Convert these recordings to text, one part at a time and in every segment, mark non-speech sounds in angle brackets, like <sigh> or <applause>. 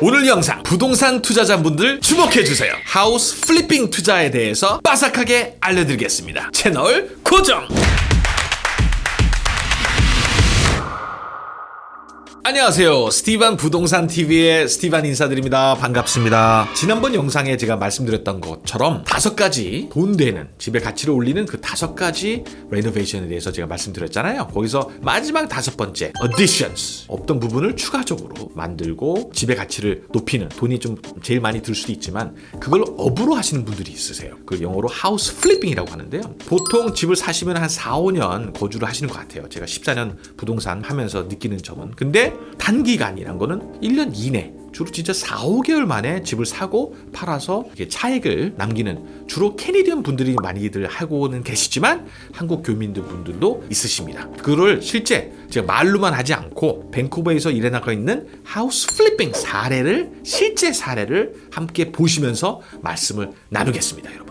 오늘 영상 부동산 투자자분들 주목해주세요 house flipping 투자에 대해서 빠삭하게 알려드리겠습니다 채널 고정! 안녕하세요. 스티반 부동산 TV의 스티반 인사드립니다. 반갑습니다. 지난번 영상에 제가 말씀드렸던 것처럼 다섯 가지 돈 되는 집의 가치를 올리는 그 다섯 가지 renovation에 대해서 제가 말씀드렸잖아요. 거기서 마지막 다섯 번째 additions 없던 부분을 추가적으로 만들고 집의 가치를 높이는 돈이 좀 제일 많이 들 수도 있지만 그걸 업으로 하시는 분들이 있으세요. 그 영어로 house flipping이라고 하는데요. 보통 집을 사시면 한 4, 5년 거주를 하시는 것 같아요. 제가 14년 부동산 하면서 느끼는 점은. 근데 단기간이란 거는 1년 이내 주로 진짜 4, 5개월 만에 집을 사고 팔아서 차익을 남기는 주로 Canadian 분들이 많이들 하고는 계시지만 한국 교민들 분들도 있으십니다. 그걸 실제 제가 말로만 하지 않고 밴쿠버에서 일어나고 있는 house flipping 사례를 실제 사례를 함께 보시면서 말씀을 나누겠습니다, 여러분.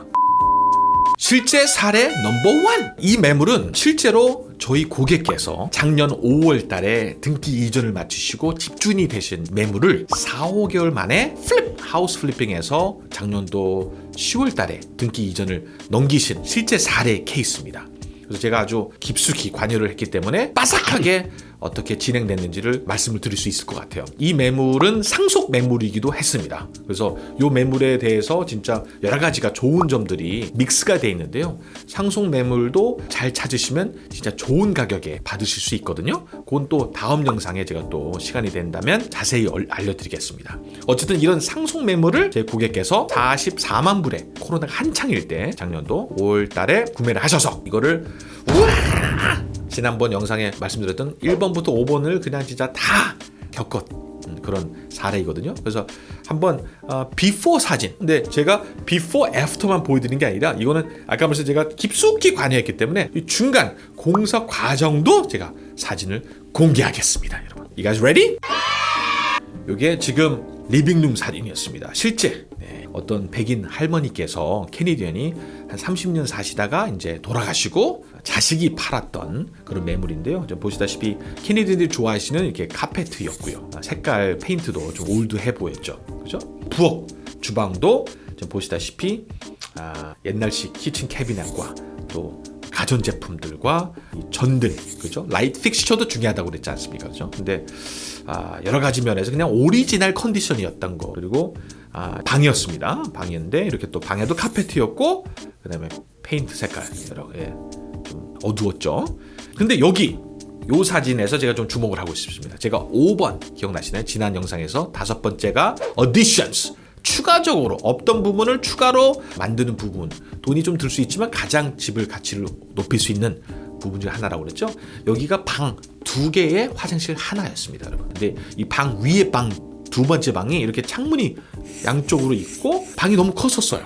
실제 사례 number one! 이 매물은 실제로 저희 고객께서 작년 5월 달에 등기 이전을 마치시고 집주인이 되신 매물을 4, 5개월 만에 flip! house flipping해서 작년도 10월 달에 등기 이전을 넘기신 실제 사례 케이스입니다. 그래서 제가 아주 깊숙이 관여를 했기 때문에 빠삭하게 어떻게 진행됐는지를 말씀을 드릴 수 있을 것 같아요. 이 매물은 상속 매물이기도 했습니다. 그래서 이 매물에 대해서 진짜 여러 가지가 좋은 점들이 mix가 되어 있는데요. 상속 매물도 잘 찾으시면 진짜 좋은 가격에 받으실 수 있거든요. 그건 또 다음 영상에 제가 또 시간이 된다면 자세히 알려드리겠습니다. 어쨌든 이런 상속 매물을 제 고객께서 44만 불에 코로나가 한창일 때 작년도 5월 달에 구매를 하셔서 이거를 우와 지난번 영상에 말씀드렸던 1번부터 5번을 그냥 진짜 다 겪었 그런 사례이거든요. 그래서 한번 어, before 사진. 근데 제가 비포 애프터만 보여드리는 게 아니라 이거는 아까 말씀 제가 깊숙이 관여했기 때문에 중간 공사 과정도 제가 사진을 공개하겠습니다 여러분. You guys ready? 이게 지금 living room 사진이었습니다. 실제 네, 어떤 백인 할머니께서 Canadian이 한 30년 사시다가 이제 돌아가시고 자식이 팔았던 그런 매물인데요. 보시다시피 Canadian들이 좋아하시는 이렇게 카페트였고요. 색깔 페인트도 좀 old해 보였죠. 그죠? 부엌 주방도 보시다시피 아, 옛날식 kitchen cabinet과 또 가전제품들과 전등, 그죠? 라이트 픽스처도 중요하다고 그랬지 않습니까? 그죠? 근데 아, 여러 가지 면에서 그냥 original condition이었던 거 그리고 아, 방이었습니다. 방이었는데 이렇게 또 방에도 카페트였고 그 다음에 페인트 색깔 여러 예. 어두웠죠? 근데 여기 요 사진에서 제가 좀 주목을 하고 싶습니다. 제가 5번 기억나시나요? 지난 영상에서 다섯 번째가 additions 추가적으로 없던 부분을 추가로 만드는 부분. 돈이 좀 들 수 있지만 가장 집을 가치를 높일 수 있는 부분 중 하나라고 그랬죠? 여기가 방 두 개의 화장실 하나였습니다 여러분. 근데 이 방 위에 방 두 번째 방이 이렇게 창문이 양쪽으로 있고 방이 너무 컸었어요.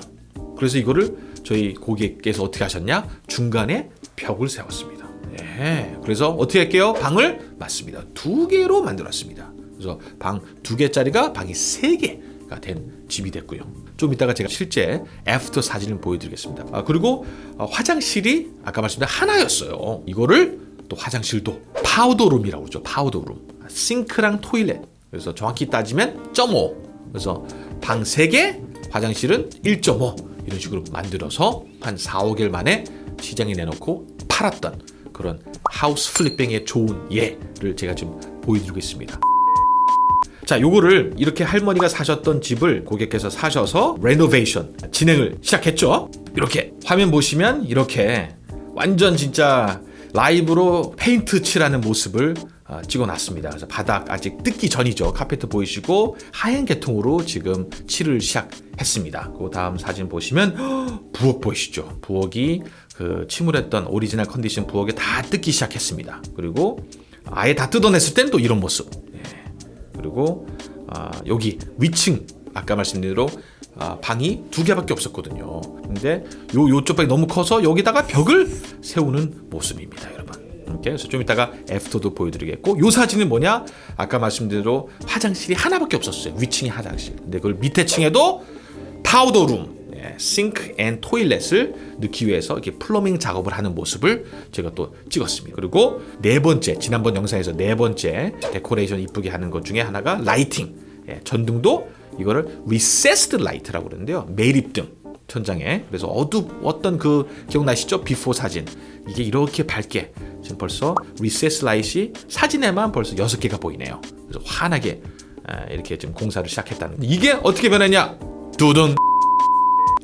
그래서 이거를 저희 고객께서 어떻게 하셨냐? 중간에 벽을 세웠습니다. 예, 그래서 어떻게 할게요? 방을 맞습니다. 두 개로 만들었습니다. 그래서 방 두 개짜리가 방이 세 개가 된 집이 됐고요. 좀 이따가 제가 실제 after 사진을 보여드리겠습니다. 아, 그리고 어, 화장실이 아까 말씀드린 하나였어요. 이거를 또 화장실도 powder room이라고 그러죠. powder room. sink랑 toilet. 그래서 정확히 따지면 0.5 그래서 방 3개 화장실은 1.5 이런 식으로 만들어서 한 4, 5개월 만에 시장에 내놓고 팔았던 그런 house flipping의 좋은 예를 제가 지금 보여드리고 있습니다. 자 요거를 이렇게 할머니가 사셨던 집을 고객께서 사셔서 renovation 진행을 시작했죠? 이렇게 화면 보시면 이렇게 완전 진짜 live로 페인트 칠하는 모습을 어, 찍어놨습니다. 그래서 바닥 아직 뜯기 전이죠. 카페트 보이시고 하얀 계통으로 지금 칠을 시작했습니다. 그 다음 사진 보시면 부엌 보이시죠? 부엌이 그 침울했던 original condition 부엌에 다 뜯기 시작했습니다. 그리고 아예 다 뜯어냈을 땐 또 이런 모습. 예. 그리고 아, 여기 위층 아까 말씀드린 대로 아, 방이 두 개밖에 없었거든요. 근데 요 요쪽 방이 너무 커서 여기다가 벽을 세우는 모습입니다, 여러분. 이렇게 그래서 좀 이따가 애프터도 보여드리겠고 요 사진은 뭐냐? 아까 말씀드린 대로 화장실이 하나밖에 없었어요. 위층이 화장실. 근데 그걸 밑에 층에도 powder room 예, sink and toilet을 넣기 위해서 이렇게 plumbing 작업을 하는 모습을 제가 또 찍었습니다. 그리고 네 번째 지난번 영상에서 네 번째 decoration 이쁘게 하는 것 중에 하나가 lighting. 예, 전등도 이거를 recessed light라고 그러는데요. 매립등 천장에. 그래서 어둡었던 그 기억나시죠? before 사진 이게 이렇게 밝게 지금 벌써 recessed light이 사진에만 벌써 여섯 개가 보이네요. 그래서 환하게 아, 이렇게 지금 공사를 시작했다는 이게 어떻게 변했냐? 두둔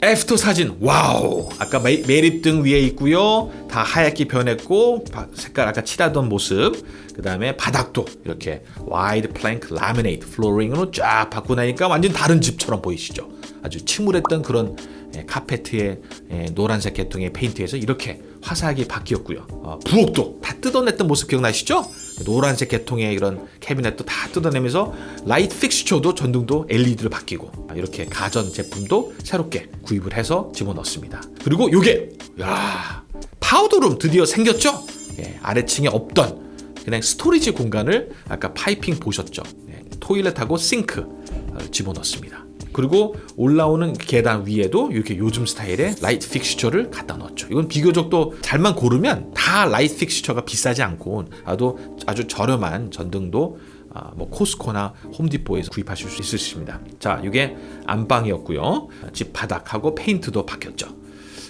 after 사진. Wow! 아까 매, 매립등 위에 있고요. 다 하얗게 변했고 바- 색깔 아까 칠하던 모습. 그 다음에 바닥도 이렇게 wide plank laminate flooring으로 쫙 바꾸고 나니까 완전 다른 집처럼 보이시죠? 아주 침울했던 그런 예, 카페트의 예, 노란색 계통의 페인트에서 이렇게 화사하게 바뀌었고요 어, 부엌도 다 뜯어냈던 모습 기억나시죠? 노란색 계통의 이런 캐비넷도 다 뜯어내면서 라이트 픽스처도 전등도 LED로 바뀌고 아, 이렇게 가전 제품도 새롭게 구입을 해서 집어넣습니다. 그리고 요게 야 powder room 드디어 생겼죠? 예, 아래층에 없던 그냥 storage 공간을 아까 piping 보셨죠? 예, toilet하고 sink 어, 집어넣습니다. 그리고 올라오는 계단 위에도 이렇게 요즘 스타일의 light fixture를 갖다 넣었죠. 이건 비교적 또 잘만 고르면 다 라이트 픽스처가 비싸지 않고 아주 아주 저렴한 전등도 아, 뭐 코스코나 홈디포에서 구입하실 수 있으십니다. 자, 이게 안방이었고요. 집 바닥하고 페인트도 바뀌었죠.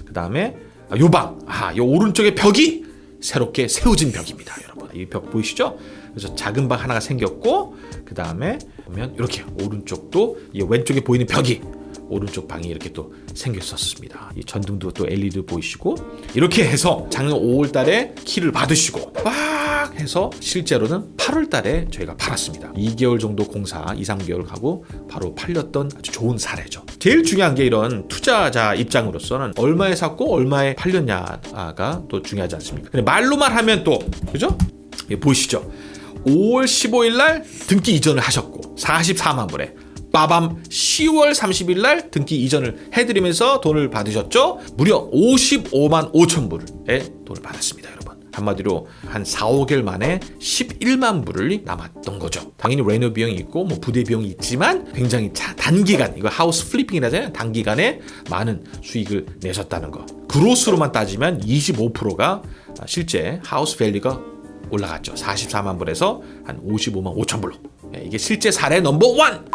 그 다음에 요 방, 아, 요 오른쪽에 벽이 새롭게 세워진 벽입니다, 여러분. 이 벽 보이시죠? 그래서 작은 방 하나가 생겼고, 그 다음에 보면 이렇게 오른쪽도 이 왼쪽에 보이는 벽이 오른쪽 방이 이렇게 또 생겼었습니다. 이 전등도 또 LED 보이시고 이렇게 해서 작년 5월 달에 키를 받으시고 막 해서 실제로는 8월 달에 저희가 팔았습니다. 2개월 정도 공사, 2, 3개월 가고 바로 팔렸던 아주 좋은 사례죠. 제일 중요한 게 이런 투자자 입장으로서는 얼마에 샀고 얼마에 팔렸냐가 또 중요하지 않습니까? 근데 말로만 하면 또 그죠? 예, 보이시죠? 5월 15일 날 등기 이전을 하셨고 44만 불에 빠밤 10월 30일 날 등기 이전을 해드리면서 돈을 받으셨죠? 무려 55만 5천 불의 돈을 받았습니다, 여러분. 한마디로 한 4, 5개월 만에 11만 불을 남았던 거죠. 당연히 reno 비용이 있고 뭐 부대 비용이 있지만 굉장히 자, 단기간 이거 house flipping이라잖아요. 단기간에 많은 수익을 내셨다는 거. growth로만 따지면 25%가 실제 house value가 올라갔죠. 44만 불에서 한 55만 5천 불로. 예, 이게 실제 사례 number one.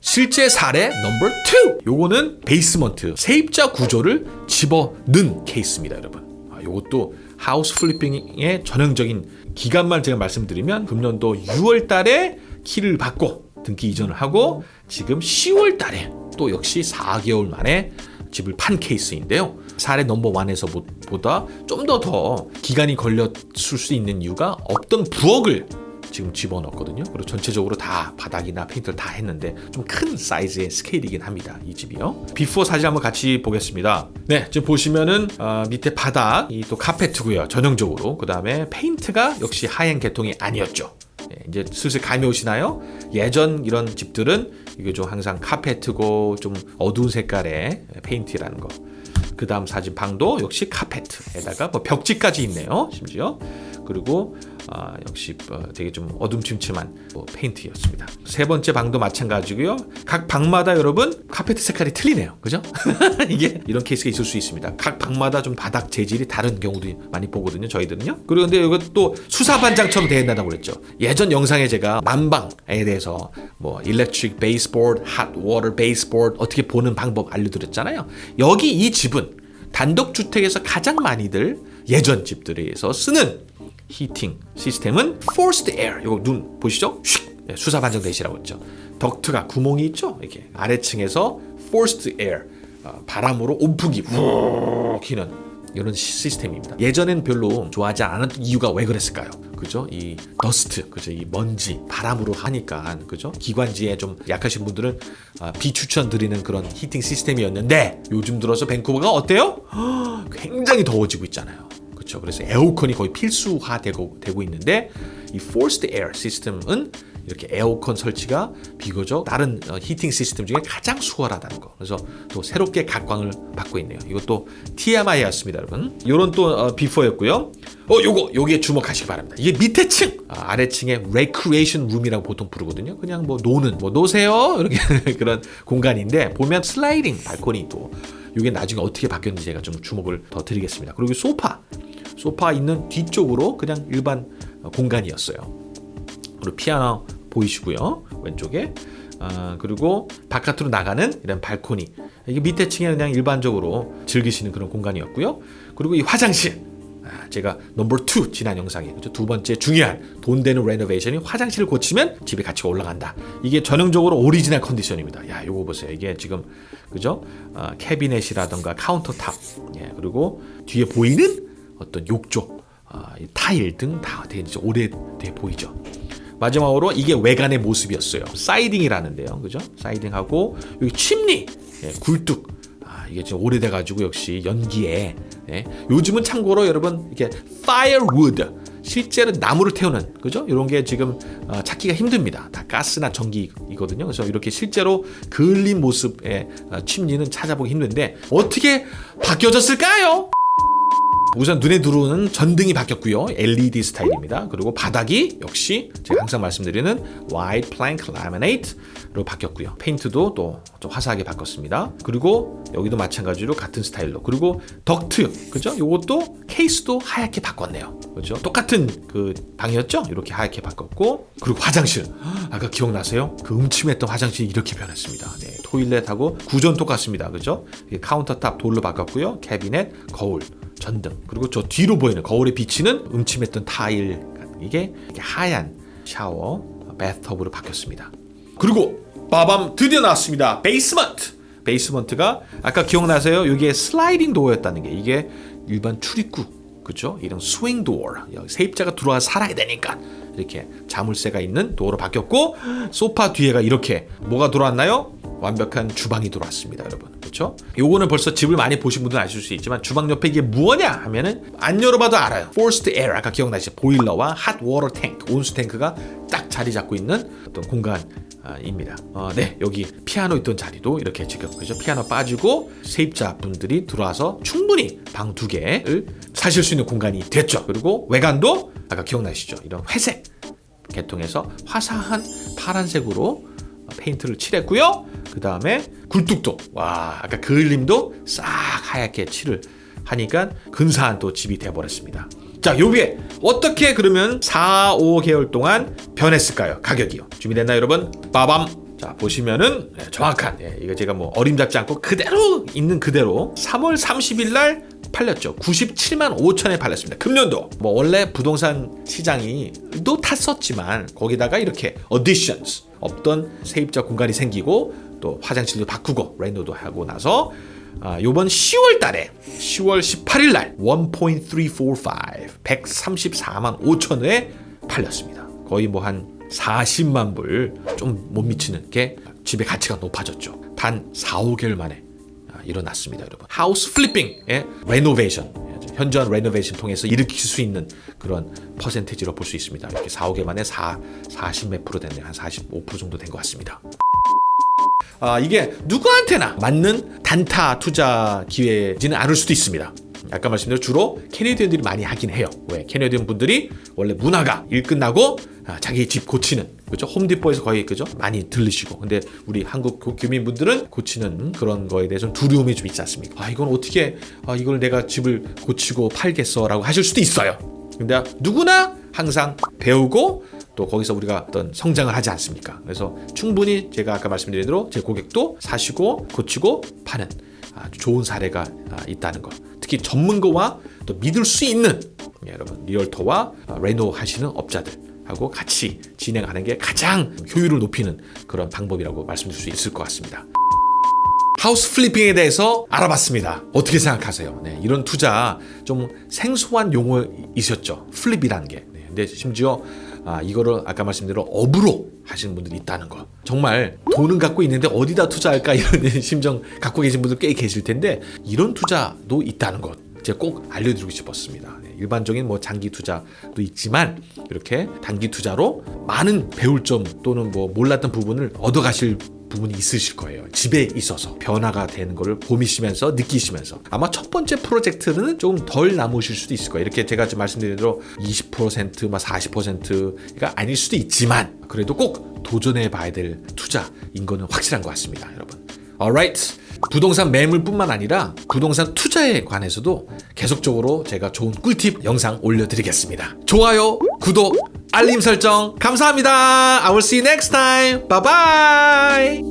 실제 사례 number 2 요거는 basement 세입자 구조를 집어넣은 케이스입니다 여러분 아, 요것도 house flipping의 전형적인 기간만 제가 말씀드리면 금년도 6월 달에 키를 받고 등기 이전을 하고 지금 10월 달에 또 역시 4개월 만에 집을 판 케이스인데요 사례 number 1에서 보다 좀 더 더 기간이 걸렸을 수 있는 이유가 없던 부엌을 지금 집어넣었거든요. 그리고 전체적으로 다 바닥이나 페인트를 다 했는데 좀 큰 사이즈의 스케일이긴 합니다. 이 집이요. before 사진 한번 같이 보겠습니다. 네, 지금 보시면은 어, 밑에 바닥 이 또 카페트고요. 전형적으로 그 다음에 페인트가 역시 하얀 계통이 아니었죠. 네, 이제 슬슬 감이 오시나요? 예전 이런 집들은 이게 좀 항상 카페트고 좀 어두운 색깔의 페인트라는 거. 그 다음 사진 방도 역시 카페트에다가 뭐 벽지까지 있네요. 심지어 그리고 아, 역시 어, 되게 좀 어둠침침한 뭐 페인트였습니다. 세 번째 방도 마찬가지고요. 각 방마다 여러분 카페트 색깔이 틀리네요. 그죠? <laughs> 이게 이런 케이스가 있을 수 있습니다. 각 방마다 좀 바닥 재질이 다른 경우도 많이 보거든요. 저희들은요. 그리고 근데 이것도 수사반장처럼 되어 있다고 그랬죠. 예전 영상에 제가 난방에 대해서 뭐 water baseboard 어떻게 보는 방법 알려드렸잖아요. 여기 이 집은 단독 주택에서 가장 많이들 예전 집들에서 쓰는 heating 시스템은 forced air. 이거 눈 보시죠? 슉 네, 수사반장 되시라고 했죠. 덕트가 구멍이 있죠. 이렇게 아래층에서 forced 어, 바람으로 온풍기 훅 휘는 이런 시스템입니다. 예전엔 별로 좋아하지 않았던 이유가 왜 그랬을까요? 그죠? 이 더스트, 그죠? 이 먼지, 바람으로 하니까, 그죠? 기관지에 좀 약하신 분들은 아, 비추천드리는 그런 히팅 시스템이었는데 요즘 들어서 밴쿠버가 어때요? <gasps> 굉장히 더워지고 있잖아요. 그렇죠. 그래서 에어컨이 거의 필수화되고 되고 있는데 이 forced air 시스템은 이렇게 에어컨 설치가 비교적 다른 어, 히팅 시스템 중에 가장 수월하다는 거. 그래서 또 새롭게 각광을 받고 있네요. 이것도 TMI였습니다, 여러분. 이런 또 어, 비포였고요. 어, 요거 요게 주목하시기 바랍니다. 이게 밑에 층, 아, 아래층에 recreation room이라고 보통 부르거든요. 그냥 뭐 노는 뭐 노세요 이렇게 <laughs> 그런 공간인데 보면 슬라이딩 발코니도 이게 나중에 어떻게 바뀌었는지 제가 좀 주목을 더 드리겠습니다. 그리고 소파, 소파 있는 뒤쪽으로 그냥 일반 어, 공간이었어요. 그리고 피아노 보이시고요. 왼쪽에. 아, 그리고 바깥으로 나가는 이런 발코니. 이게 밑에 층에 그냥 일반적으로 즐기시는 그런 공간이었고요. 그리고 이 화장실. 아, 제가 넘버 2 지난 영상에 그죠? 두 번째 중요한 돈 되는 renovation이 화장실을 고치면 집의 가치가 올라간다. 이게 전형적으로 오리지널 컨디션입니다. 야, 요거 보세요. 이게 지금 그죠? 아, 캐비넷이라던가 countertop, 예, 그리고 뒤에 보이는 어떤 욕조, 아, 이 타일 등 다 되게 오래돼 보이죠. 마지막으로 이게 외관의 모습이었어요. siding이라는데요, 그죠? siding하고 여기 chimney, 예, 굴뚝. 아, 이게 지금 오래돼가지고 역시 연기에. 예. 요즘은 참고로 여러분 이게 firewood 실제로 나무를 태우는 그죠? 이런 게 지금 어, 찾기가 힘듭니다. 다 가스나 전기이거든요. 그래서 이렇게 실제로 그을린 모습의 어, 침리는 찾아보기 힘든데 어떻게 바뀌어졌을까요? 우선 눈에 들어오는 전등이 바뀌었고요. LED 스타일입니다. 그리고 바닥이 역시 제가 항상 말씀드리는 white plank laminate로 바뀌었고요. 페인트도 또 좀 화사하게 바꿨습니다. 그리고 여기도 마찬가지로 같은 스타일로. 그리고 덕트, 그죠? 요것도 케이스도 하얗게 바꿨네요. 그죠? 똑같은 그 방이었죠? 이렇게 하얗게 바꿨고 그리고 화장실. 아까 기억나세요? 그 음침했던 화장실이 이렇게 변했습니다. 네, toilet하고 구조는 똑같습니다. 그죠? countertop 돌로 바꿨고요. 캐비넷, 거울. 전등 그리고 저 뒤로 보이는 거울에 비치는 음침했던 타일 이게 하얀 샤워 bathtub로 바뀌었습니다. 그리고 빠밤 드디어 나왔습니다. basement. Basement가 아까 기억나세요? 이게 sliding door였다는 게 이게 일반 출입구 그죠? 이런 swing door 세입자가 들어와 살아야 되니까 이렇게 자물쇠가 있는 도어로 바뀌었고 소파 뒤에가 이렇게 뭐가 들어왔나요? 완벽한 주방이 들어왔습니다, 여러분. 그렇죠? 요거는 벌써 집을 많이 보신 분들은 아실 수 있지만 주방 옆에 이게 뭐냐 하면은 안 열어봐도 알아요. Forced 아까 기억나시죠? 보일러와 hot water tank 온수 탱크가 딱 자리 잡고 있는 어떤 공간 입니다. 어, 네, 여기 피아노 있던 자리도 이렇게 지금 그죠? 피아노 빠지고 세입자 분들이 들어와서 충분히 방 두 개를 사실 수 있는 공간이 됐죠. 그리고 외관도 아까 기억나시죠? 이런 회색 계통에서 화사한 파란색으로 페인트를 칠했고요. 그 다음에 굴뚝도 와 아까 그을림도 싹 하얗게 칠을 하니까 근사한 또 집이 돼버렸습니다. 자, 요게 어떻게 그러면 4, 5개월 동안 변했을까요? 가격이요. 준비됐나요, 여러분? 빠밤. 자, 보시면은 네, 정확한 예, 이거 제가 뭐 어림잡지 않고 그대로 있는 그대로 3월 30일 날 팔렸죠. 97만 5천에 팔렸습니다. 금년도. 뭐 원래 부동산 시장이 또 탔었지만 거기다가 이렇게 어디션스 없던 세입자 공간이 생기고 또 화장실도 바꾸고 레노도 하고 나서 아, 요번 10월 달에 10월 18일 날 1.345 134만 5천에 팔렸습니다. 거의 뭐 한 40만 불 좀 못 미치는 게 집의 가치가 높아졌죠. 단 4, 5개월 만에 아, 일어났습니다, 여러분. house flipping의 renovation 현저한 renovation 통해서 일으킬 수 있는 그런 percentage로 볼 수 있습니다. 이렇게 4, 5개월 만에 4, 40몇 프로 됐네요. 한 45% 정도 된 것 같습니다. 아, 이게 누구한테나 맞는 단타 투자 기회지는 않을 수도 있습니다. 아까 말씀드린 주로 캐네디언들이 많이 하긴 해요. 왜? 캐네디언 분들이 원래 문화가 일 끝나고 아, 자기 집 고치는 그죠? 홈디포에서 거의 그죠? 많이 들르시고 근데 우리 한국 교민분들은 고치는 그런 거에 대해서 두려움이 좀 있지 않습니까? 아 이건 어떻게 아, 이걸 내가 집을 고치고 팔겠어 라고 하실 수도 있어요. 근데 누구나 항상 배우고 또 거기서 우리가 어떤 성장을 하지 않습니까? 그래서 충분히 제가 아까 말씀드린 대로 제 고객도 사시고 고치고 파는 아주 좋은 사례가 아, 있다는 것. 특히 전문가와 또 믿을 수 있는 예, 여러분 realtor와 reno 하시는 업자들하고 같이 진행하는 게 가장 효율을 높이는 그런 방법이라고 말씀드릴 수 있을 것 같습니다. house flipping에 대해서 알아봤습니다. 어떻게 생각하세요? 네, 이런 투자 좀 생소한 용어 있었죠. flip이라는 게. 네, 근데 심지어 아, 이거를 아까 말씀대로 업으로 하시는 분들이 있다는 거. 정말 돈은 갖고 있는데 어디다 투자할까 이런 <laughs> 심정 갖고 계신 분들 꽤 계실 텐데 이런 투자도 있다는 것. 제가 꼭 알려드리고 싶었습니다. 네, 일반적인 뭐 장기 투자도 있지만 이렇게 단기 투자로 많은 배울 점 또는 뭐 몰랐던 부분을 얻어가실 부분이 있으실 거예요. 집에 있어서 변화가 되는 것을 보시면서 느끼시면서 아마 첫 번째 프로젝트는 조금 덜 남으실 수도 있을 거예요. 이렇게 제가 지금 말씀드린 대로 20%, 40%가 아닐 수도 있지만 그래도 꼭 도전해 봐야 될 투자인 거는 확실한 것 같습니다, 여러분. alright. 부동산 매물뿐만 아니라 부동산 투자에 관해서도 계속적으로 제가 좋은 꿀팁 영상 올려드리겠습니다. 좋아요, 구독 알림 설정 감사합니다. I will see you next time. Bye bye.